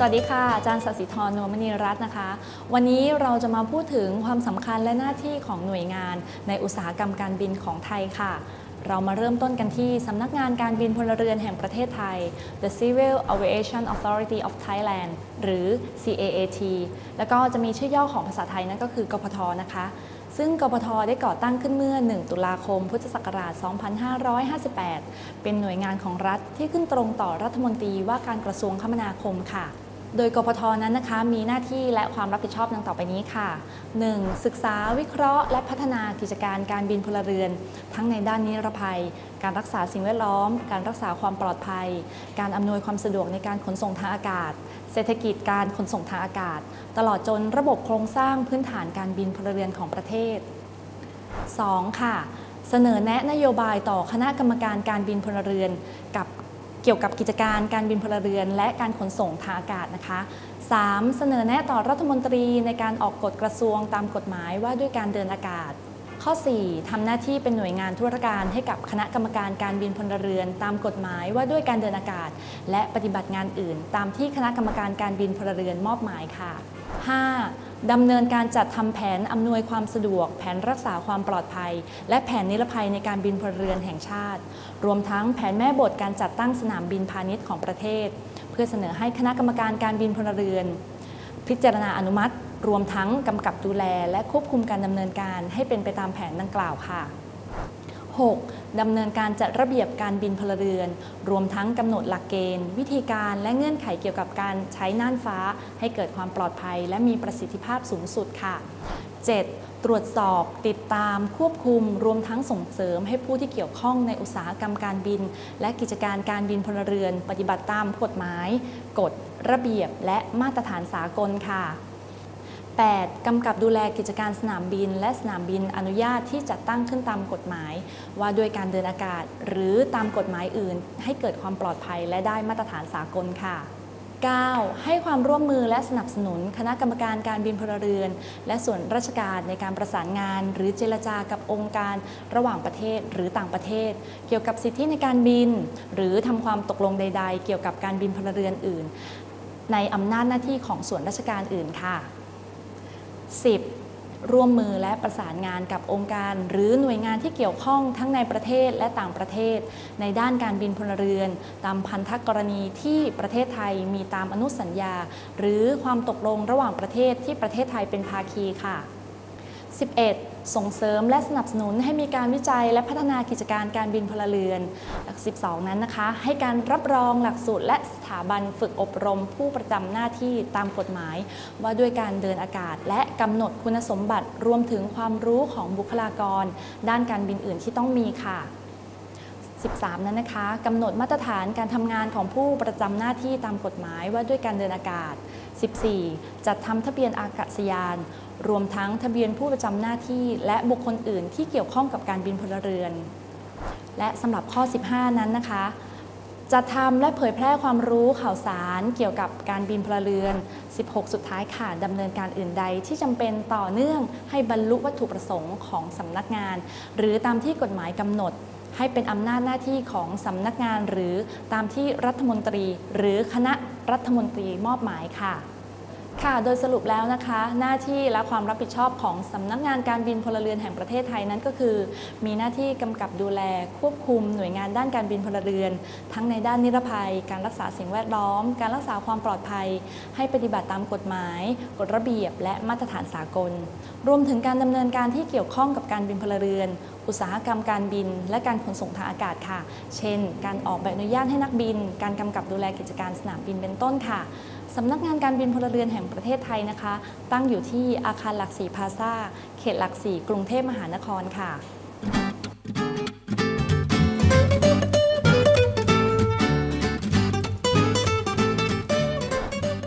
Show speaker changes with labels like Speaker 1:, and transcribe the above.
Speaker 1: สวัสดีค่ะ อาจารย์สศิธรนวมณีรัตน์นะคะ วันนี้เราจะมาพูดถึงความสำคัญและหน้าที่ของหน่วยงานในอุตสาหกรรมการบินของไทยค่ะ เรามาเริ่มต้นกันที่สำนักงานการบินพลเรือนแห่งประเทศไทย The Civil Aviation Authority of Thailand หรือ CAAT แล้วก็จะมีชื่อย่อของภาษาไทยนั่นก็คือกพทนะคะซึ่งกพทได้ก่อตั้งขึ้นเมื่อ 1 ตุลาคม พุทธศักราช 2558 เป็นหน่วยงานของรัฐที่ขึ้นตรงต่อรัฐมนตรีว่าการกระทรวงคมนาคมค่ะ โดยกพทนั้นนะคะมีหน้าที่และความรับผิดชอบดังต่อไปนี้ค่ะ 1. ศึกษาวิเคราะห์ และพัฒนากิจการการบินพลเรือน ทั้งในด้านนิรภัย การรักษาสิ่งแวดล้อม การรักษาความปลอดภัย การอำนวยความสะดวกในการขนส่งทางอากาศ เศรษฐกิจการขนส่งทางอากาศ ตลอดจนระบบโครงสร้างพื้นฐานการบินพลเรือนของประเทศ 2. ค่ะเสนอแนะนโยบายต่อคณะกรรมการการบินพลเรือน กับ เกี่ยวกับกิจการการบินพลเรือน และการขนส่งทางอากาศนะคะ 3. เสนอแนะต่อรัฐมนตรีในการออกกฎกระทรวงตามกฎหมายว่าด้วยการเดินอากาศ ข้อ 4. ทำหน้าที่เป็นหน่วยงานธุรการให้กับคณะกรรมการการบินพลเรือน ตามกฎหมายว่าด้วยการเดินอากาศ และปฏิบัติงานอื่น ตามที่คณะกรรมการการบินพลเรือนมอบหมายค่ะ 5. ดำเนินการจัดทำแผนอำนวยความสะดวก แผนรักษาความปลอดภัย และแผนนิรภัยในการบินพลเรือนแห่งชาติ รวมทั้งแผนแม่บทการจัดตั้งสนามบินพาณิชย์ของประเทศ เพื่อเสนอให้คณะกรรมการการบินพลเรือน พิจารณาอนุมัติ รวมทั้งกำกับดูแล และควบคุมการดำเนินการให้เป็นไปตามแผนดังกล่าวค่ะ 6. ดำเนินการจัดระเบียบการบินพลเรือน รวมทั้งกำหนดหลักเกณฑ์ วิธีการและเงื่อนไขเกี่ยวกับการใช้น่านฟ้า ให้เกิดความปลอดภัย และมีประสิทธิภาพสูงสุดค่ะ 7. ตรวจสอบ ติดตาม ควบคุม รวมทั้งส่งเสริมให้ผู้ที่เกี่ยวข้องในอุตสาหกรรมการบิน และกิจการการบินพลเรือน ปฏิบัติตามกฎหมาย กฎ ระเบียบ และมาตรฐานสากลค่ะ 8. กำกับดูแลกิจการสนามบิน และสนามบินอนุญาตที่จัดตั้งขึ้นตามกฎหมาย ว่าด้วยการเดินอากาศ หรือตามกฎหมายอื่น ให้เกิดความปลอดภัยและได้มาตรฐานสากลค่ะ 9. ให้ความร่วมมือและสนับสนุนคณะกรรมการการบินพลเรือน และส่วนราชการในการประสานงาน หรือเจรจากับองค์การระหว่างประเทศหรือต่างประเทศ เกี่ยวกับสิทธิในการบิน หรือทำความตกลงใด ๆ เกี่ยวกับการบินพลเรือนอื่น ในอำนาจหน้าที่ของส่วนราชการอื่นค่ะ 10. ร่วมมือและประสานงานกับองค์การ หรือหน่วยงานที่เกี่ยวข้องทั้งในประเทศและต่างประเทศ ในด้านการบินพลเรือน ตามพันธกรณีที่ประเทศไทยมีตามอนุสัญญา หรือความตกลงระหว่างประเทศที่ประเทศไทยเป็นภาคีค่ะ 11. ส่งเสริมและสนับสนุนให้มีการวิจัยและพัฒนากิจการการบินพลเรือน หลัก 12 นั้นนะคะ ให้การรับรองหลักสูตรและสถาบันฝึกอบรมผู้ประจำหน้าที่ตามกฎหมาย ว่าด้วยการเดินอากาศ และกำหนดคุณสมบัติรวมถึงความรู้ของบุคลากร ด้านการบินอื่นที่ต้องมีค่ะ 13 นั้นนะคะกำหนดมาตรฐานการทำงานของผู้ประจำหน้าที่ตามกฎหมายว่าด้วยการเดินอากาศ 14. จัดทำทะเบียนอากาศยาน รวมทั้งทะเบียนผู้ประจำหน้าที่ และบุคคลอื่นที่เกี่ยวข้องกับการบินพลเรือน และสำหรับข้อ 15 นั้นนะคะจัดทำและเผยแพร่ความรู้ข่าวสารเกี่ยวกับการบินพลเรือน 16 สุดท้ายค่ะดำเนินการอื่นใดที่จำเป็นต่อเนื่องให้บรรลุวัตถุประสงค์ของสำนักงาน หรือตามที่กฎหมายกำหนด ให้เป็นอำนาจหน้าที่ของสำนักงานหรือตามที่รัฐมนตรี หรือคณะรัฐมนตรีมอบหมายค่ะค่ะ โดยสรุปแล้วนะคะ หน้าที่และความรับผิดชอบของสำนักงานการบินพลเรือนแห่งประเทศไทยนั้นก็คือ มีหน้าที่กำกับดูแลควบคุมหน่วยงานด้านการบินพลเรือน ทั้งในด้านนิรภัย การรักษาสิ่งแวดล้อม การรักษาความปลอดภัย ให้ปฏิบัติตามกฎหมาย กฎระเบียบ และมาตรฐานสากล รวมถึงการดำเนินการที่เกี่ยวข้องกับการบินพลเรือน อุตสาหกรรมการบิน และการขนส่งทางอากาศค่ะ เช่น การออกใบอนุญาตให้นักบิน การกำกับดูแลกิจการสนามบินเป็นต้นค่ะสำนักงานการบินพลเรือนแห่งประเทศไทยนะคะ ตั้งอยู่ที่อาคารหลักสี่พาซาเขตหลักสี่กรุงเทพมหานครค่ะ